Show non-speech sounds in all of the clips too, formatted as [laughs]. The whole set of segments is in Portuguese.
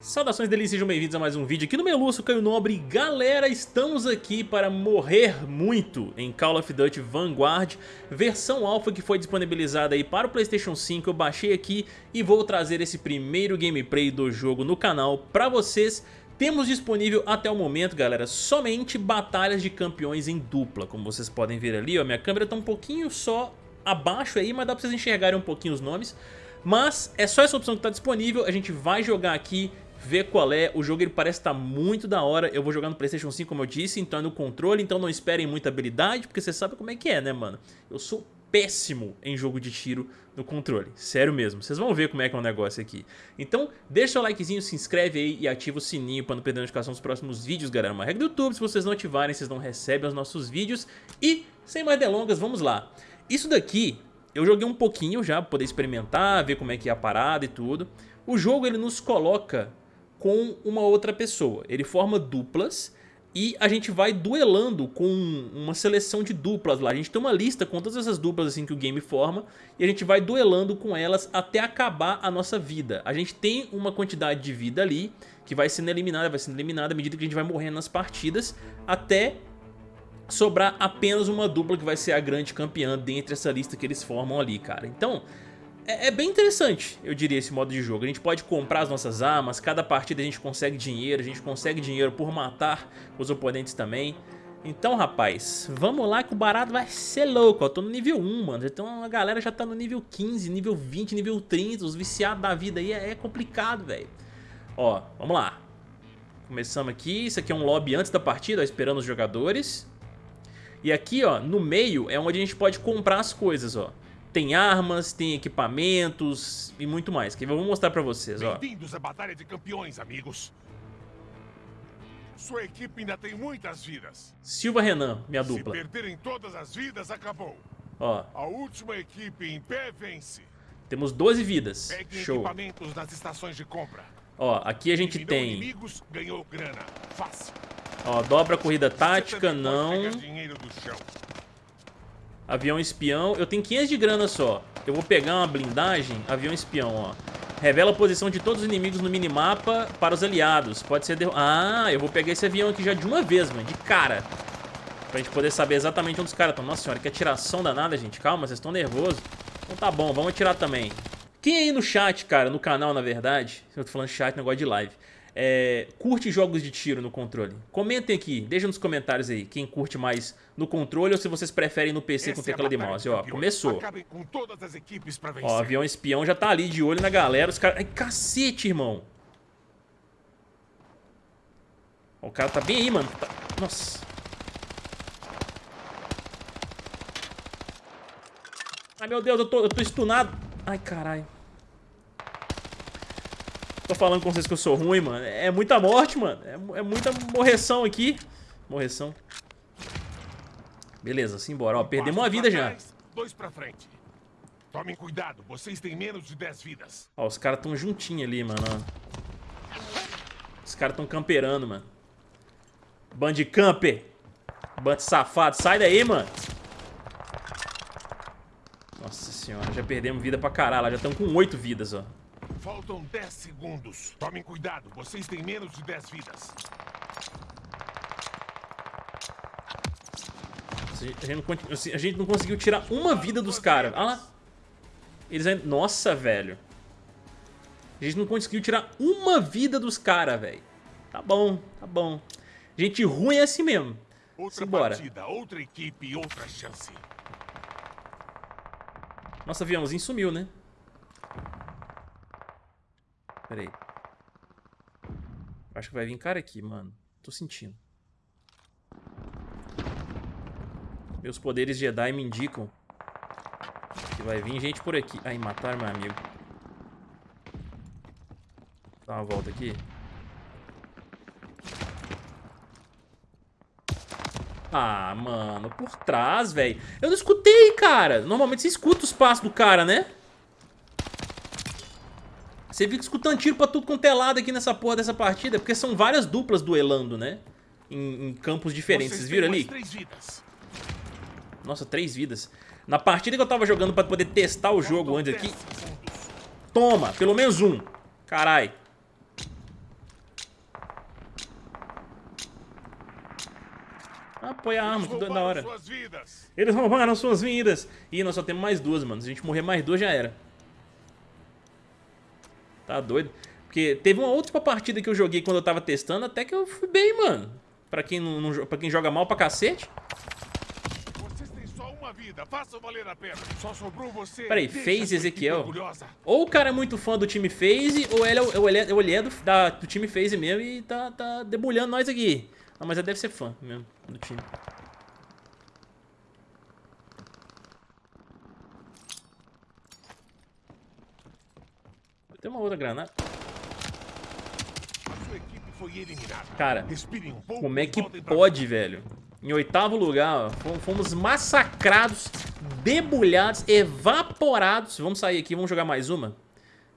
Saudações delícias, sejam bem-vindos a mais um vídeo aqui no Meluço Caio Nobre. Galera, estamos aqui para morrer muito em Call of Duty Vanguard Versão alfa que foi disponibilizada aí para o Playstation 5 Eu baixei aqui e vou trazer esse primeiro gameplay do jogo no canal para vocês. Temos disponível até o momento, galera, somente batalhas de campeões em dupla Como vocês podem ver ali, ó, minha câmera está um pouquinho só abaixo aí Mas dá para vocês enxergarem um pouquinho os nomes. Mas é só essa opção que está disponível, a gente vai jogar aqui ver qual é. O jogo ele parece estar tá muito da hora. Eu vou jogar no Playstation 5, como eu disse, então é no controle, então não esperem muita habilidade, porque você sabe como é que é, né, mano? Eu sou péssimo em jogo de tiro no controle, sério mesmo, vocês vão ver como é que é o negócio aqui. Então deixa seu likezinho, se inscreve aí e ativa o sininho para não perder a notificação dos próximos vídeos, galera. Uma regra do YouTube, se vocês não ativarem, vocês não recebem os nossos vídeos. E sem mais delongas, vamos lá. Isso daqui eu joguei um pouquinho já, para poder experimentar, ver como é que é a parada e tudo. O jogo ele nos coloca com uma outra pessoa. Ele forma duplas e a gente vai duelando com uma seleção de duplas lá. A gente tem uma lista com todas essas duplas assim que o game forma e a gente vai duelando com elas até acabar a nossa vida. A gente tem uma quantidade de vida ali que vai sendo eliminada, vai sendo eliminada à medida que a gente vai morrendo nas partidas até sobrar apenas uma dupla que vai ser a grande campeã dentre essa lista que eles formam ali, cara. Então, é, é, bem interessante, eu diria, esse modo de jogo. A gente pode comprar as nossas armas, cada partida a gente consegue dinheiro, a gente consegue dinheiro por matar os oponentes também. Então, rapaz, vamos lá que o barato vai ser louco. Eu tô no nível 1, mano. Então a galera já tá no nível 15, nível 20, nível 30. Os viciados da vida aí é, é complicado, velho. Ó, vamos lá. Começamos aqui. Isso aqui é um lobby antes da partida, ó, esperando os jogadores. E aqui, ó, no meio é onde a gente pode comprar as coisas, ó. Tem armas, tem equipamentos e muito mais. Que eu vou mostrar pra vocês, ó. Bem-vindos à Batalha de Campeões, amigos. Sua equipe ainda tem muitas vidas. Silva Renan, minha dupla. Se perderem todas as vidas, acabou. Ó. A última equipe em pé vence. Temos 12 vidas. Peguem Show. equipamentos nas estações de compra. Ó, aqui a gente tem... inimigos, ganhou grana. Fácil. Ó, dobra a corrida tática, não. Avião espião. Eu tenho 500 de grana só. Eu vou pegar uma blindagem. Avião espião, ó. Revela a posição de todos os inimigos no minimapa para os aliados. Pode ser... derrubado. Ah, eu vou pegar esse avião aqui já de uma vez, mano. De cara. Pra gente poder saber exatamente onde os caras estão. Nossa senhora, que atiração danada, gente. Calma, vocês estão nervosos. Então tá bom, vamos atirar também. Quem aí no chat, cara, no canal, na verdade... Eu tô falando chat, negócio de live é, curte jogos de tiro no controle? Comentem aqui, deixa nos comentários aí quem curte mais no controle ou se vocês preferem no PC Essa com teclado é de mouse. Ó, começou. Ó, avião espião já tá ali de olho na galera. Os caras... Ai, cacete, irmão. O cara tá bem aí, mano. Tá... Nossa. Ai, meu Deus, eu tô, eu tô stunado. Ai, caralho. Tô falando com vocês que eu sou ruim, mano. É muita morte, mano. É, é muita morreção aqui. Morreção. Beleza, simbora. Ó, perdemos uma vida já. Dois pra frente. Tomem cuidado, vocês têm menos de 10 vidas. Ó, os caras tão juntinho ali, mano. Os caras tão camperando, mano. Band camper. Band safado. Sai daí, mano. Nossa senhora, já perdemos vida pra caralho. Já estamos com 8 vidas, ó. Faltam 10 segundos. Tomem cuidado, vocês têm menos de 10 vidas. A gente, não, a gente não conseguiu tirar uma vida dos caras. Olha lá. Eles ainda... Nossa, velho. A gente não conseguiu tirar uma vida dos caras, velho. Tá bom, tá bom. Gente ruim é assim mesmo. Outra Simbora. partida, outra equipe, outra chance. Nossa, aviãozinho sumiu, né? Pera aí. Acho que vai vir cara aqui, mano. Tô sentindo. Meus poderes Jedi me indicam que vai vir gente por aqui. Ai, matar meu amigo. Dá uma volta aqui. Ah, mano, por trás, velho. Eu não escutei, cara. Normalmente você escuta os passos do cara, né? Você fica escutando tiro pra tudo quanto é lado aqui nessa porra dessa partida, porque são várias duplas duelando, né? Em, em campos diferentes, vocês viram ali? Três Nossa, três vidas. Na partida que eu tava jogando pra poder testar o jogo antes aqui... Toma, pelo menos um. Carai. Ah, põe a arma, que da hora. Eles roubaram suas vidas. Ih, nós só temos mais duas, mano. Se a gente morrer mais duas, já era. Tá doido? Porque teve uma última partida que eu joguei quando eu tava testando, até que eu fui bem, mano. Pra quem, não, não, pra quem joga mal pra cacete. Vocês têm só uma vida. Façam valer a pena. Só sobrou você. Peraí, equipe Ezequiel? Ou o cara é muito fã do time FaZe, ou ele é, ou ele é, ou ele é do, da- do time FaZe mesmo e tá, tá debulhando nós aqui. Ah, mas ele deve ser fã mesmo do time. Tem uma outra granada. A. Cara, um Como é que pode, velho? Em oitavo lugar, ó, fom- fomos massacrados, debulhados, evaporados. Vamos sair aqui, vamos jogar mais uma?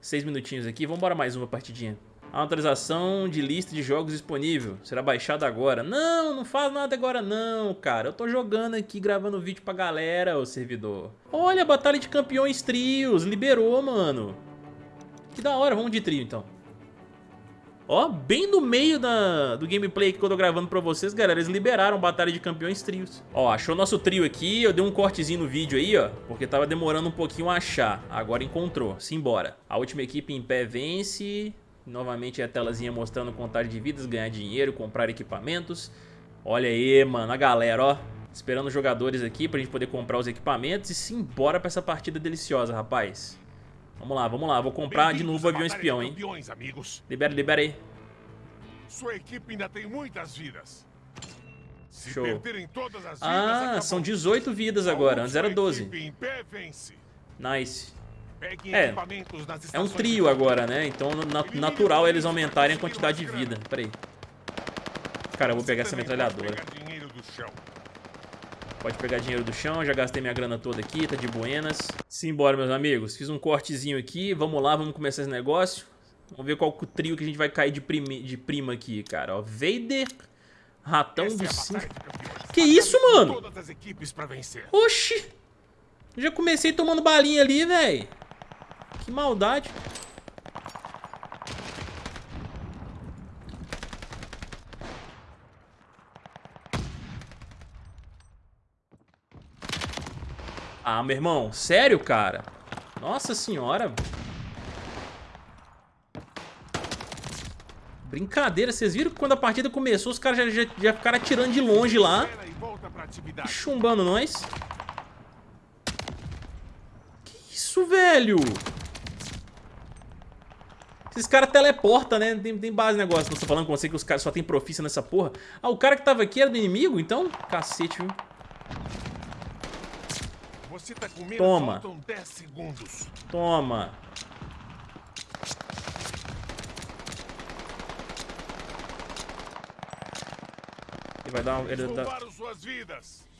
Seis minutinhos aqui, vamos embora mais uma partidinha. Atualização de lista de jogos disponível. Será baixada agora. Não, não faz nada agora não, cara. Eu tô jogando aqui, gravando vídeo pra galera, ô servidor. Olha, Batalha de Campeões Trios. Liberou, mano. Que da hora, vamos de trio então. Ó, bem no meio da, do gameplay que eu tô gravando pra vocês, galera, eles liberaram Batalha de Campeões Trios. Ó, achou nosso trio aqui, eu dei um cortezinho no vídeo aí, ó, porque tava demorando um pouquinho a achar. Agora encontrou, simbora. A última equipe em pé vence, novamente a telazinha mostrando contagem de vidas, ganhar dinheiro, comprar equipamentos. Olha aí, mano, a galera, ó. Esperando os jogadores aqui pra gente poder comprar os equipamentos e simbora pra essa partida deliciosa, rapaz. Vamos lá, vamos lá, vou comprar de novo o avião espião, hein. Campeões, amigos. Libera, libera aí. Sua equipe ainda tem muitas vidas. Se Show. perderem todas as vidas, Ah, acabou. são 18 vidas agora, antes era última 12. equipe em pé vence. Nice. É, É um trio agora, né? Então na- natural eles aumentarem a quantidade de vida. Pera aí. Cara, eu vou pegar essa metralhadora. Pode pegar dinheiro do chão. Já gastei minha grana toda aqui, tá de buenas. Simbora, meus amigos. Fiz um cortezinho aqui, vamos lá, vamos começar esse negócio. Vamos ver qual trio que a gente vai cair de, de prima aqui, cara. Ó, Vader, Ratão Essa do é. Que isso, mano? Oxi! Já comecei tomando balinha ali, velho. Que maldade. Ah, meu irmão, sério, cara? Nossa senhora. Brincadeira, vocês viram que quando a partida começou, os caras já, já, já ficaram atirando de longe lá, e chumbando nós. Que isso, velho? Esses caras teleportam, né? Tem, tem base negócio. Não tô falando com você que os caras só tem profícia nessa porra. Ah, o cara que tava aqui era do inimigo, então? Cacete, viu? Você tá com medo? Toma. Faltam 10 segundos. Toma. Ele vai dar uma... Ele dá...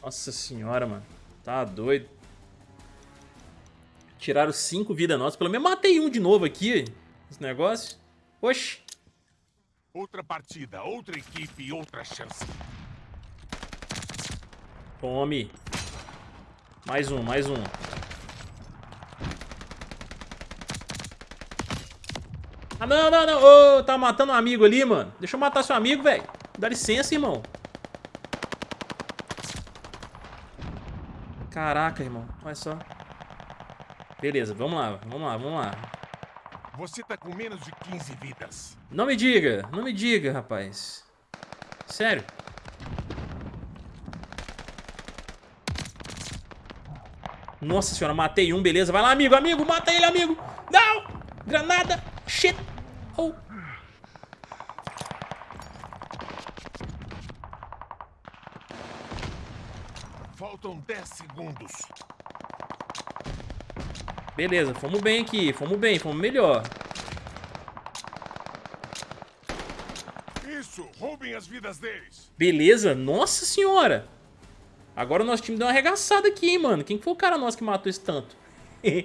Nossa senhora, mano. Tá doido. Tiraram cinco vidas nossas. Pelo menos matei um de novo aqui. Esse negócio. Oxi. Outra partida, outra equipe, outra chance. Tome. Mais um, mais um. Ah, não, não, não. Ô, tá matando um amigo ali, mano. Deixa eu matar seu amigo, velho. Dá licença, irmão. Caraca, irmão. Olha só. Beleza, vamos lá, vamos lá, vamos lá. Você tá com menos de 15 vidas. Não me diga, não me diga, rapaz. Sério. Nossa senhora, matei um, beleza. Vai lá, amigo, amigo, mata ele, amigo. Não! Granada! Shit! Oh. Faltam 10 segundos. Beleza, fomos bem aqui, fomos bem, fomos melhor. Isso, roubem as vidas deles. Beleza, nossa senhora. Agora o nosso time deu uma arregaçada aqui, hein, mano. Quem foi o cara nosso que matou esse tanto? [laughs]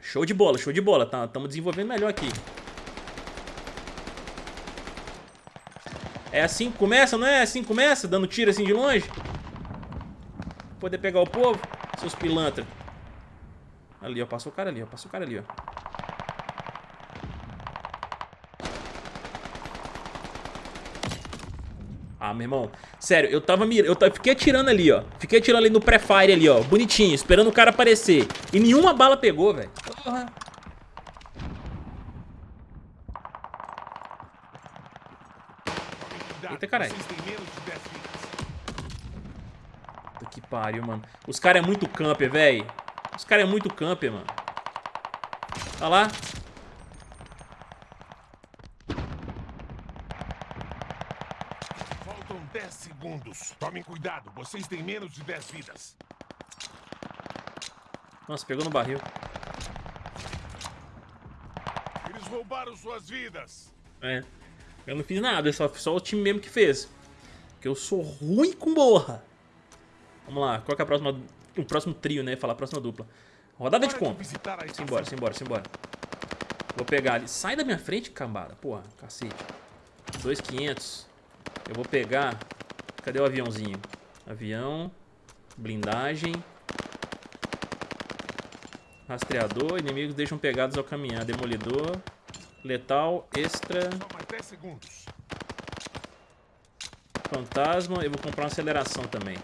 show de bola, show de bola. Tá, Tamo desenvolvendo melhor aqui. É assim que começa, não é? Assim que começa? Dando tiro assim de longe? Poder pegar o povo? Seus pilantras. Ali, ó. Passou o cara ali, ó. Passou o cara ali, ó. Ah, meu irmão, sério, eu tava mirando, eu tava, fiquei atirando ali, ó. Fiquei atirando ali no pré-fire ali, ó, bonitinho, esperando o cara aparecer. E nenhuma bala pegou, velho. Porra. Eita, caralho. Puta que pariu, mano. Os caras é muito camper, velho. Os caras é muito camper, mano. Tá lá. Faltam 10 segundos. Tomem cuidado, vocês têm menos de 10 vidas. Nossa, pegou no barril. Eles roubaram suas vidas. É. Eu não fiz nada, só, só o time mesmo que fez. Porque eu sou ruim com borra. Vamos lá, qual que é a próxima, o próximo trio, né? Falar a próxima dupla. Rodada de compra. Simbora, simbora, simbora. Vou pegar ali. Sai da minha frente, cambada. Porra, cacete. 2,500. Eu vou pegar... Cadê o aviãozinho? Avião. Blindagem. Rastreador. Inimigos deixam pegados ao caminhar. Demolidor. Letal. Extra. Fantasma. Eu vou comprar uma aceleração também.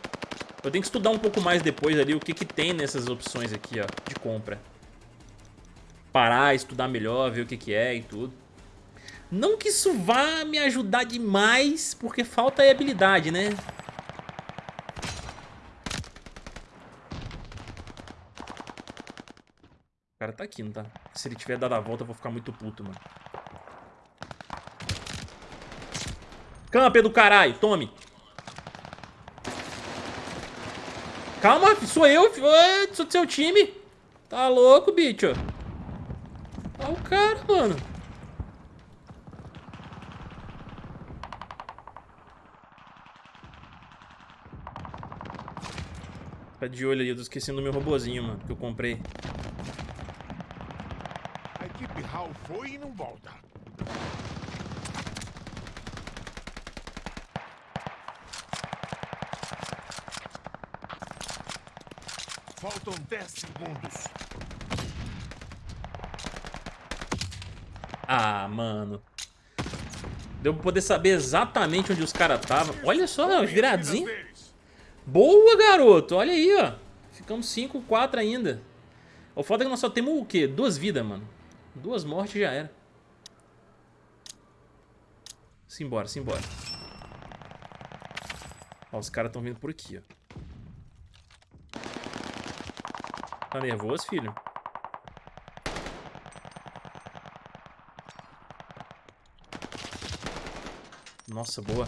Eu tenho que estudar um pouco mais depois ali o que, que tem nessas opções aqui, ó, de compra. Parar, estudar melhor, ver o que, que é e tudo. Não que isso vá me ajudar demais, porque falta aí habilidade, né? O cara tá aqui, não tá? Se ele tiver dado a volta, eu vou ficar muito puto, mano. Camper do caralho, tome. Calma, sou eu, sou do seu time. Tá louco, bicho. Olha o cara, mano. Tá de olho ali, eu tô esquecendo do meu robozinho, mano, que eu comprei. A equipe HAL foi e não volta. Faltam 10 segundos. Ah, mano. Deu pra poder saber exatamente onde os caras estavam. Olha só, viradinho. Boa, garoto. Olha aí, ó. Ficamos 5, 4 ainda. O foda é que nós só temos o quê? Duas vidas, mano. Duas mortes já era. Simbora, simbora. Ó, os caras estão vindo por aqui, ó. Tá nervoso, filho? Nossa, boa.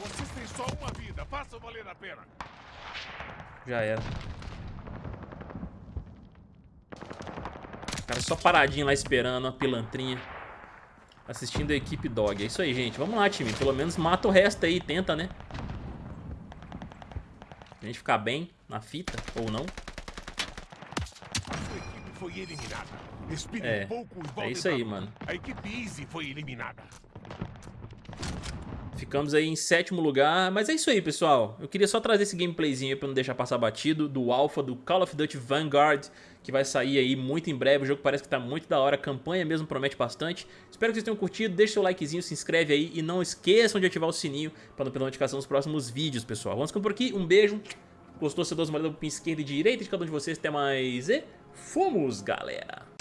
Vocês têm só uma vida, façam valer a pena. Já era. O cara só paradinho lá esperando, a pilantrinha. Assistindo a equipe dog. É isso aí, gente. Vamos lá, time. Pelo menos mata o resto aí. Tenta, né? A gente ficar bem na fita, ou não. É, é isso aí, mano. A equipe Easy foi eliminada. Ficamos aí em sétimo lugar, mas é isso aí, pessoal. Eu queria só trazer esse gameplayzinho pra não deixar passar batido do Alpha do Call of Duty Vanguard, que vai sair aí muito em breve. O jogo parece que tá muito da hora, a campanha mesmo promete bastante. Espero que vocês tenham curtido, deixa seu likezinho, se inscreve aí e não esqueçam de ativar o sininho para não perder notificação dos próximos vídeos, pessoal. Vamos ficando por aqui, um beijo. Gostou, uma olhada pro esquerda e direita de cada um de vocês. Até mais e fomos, galera!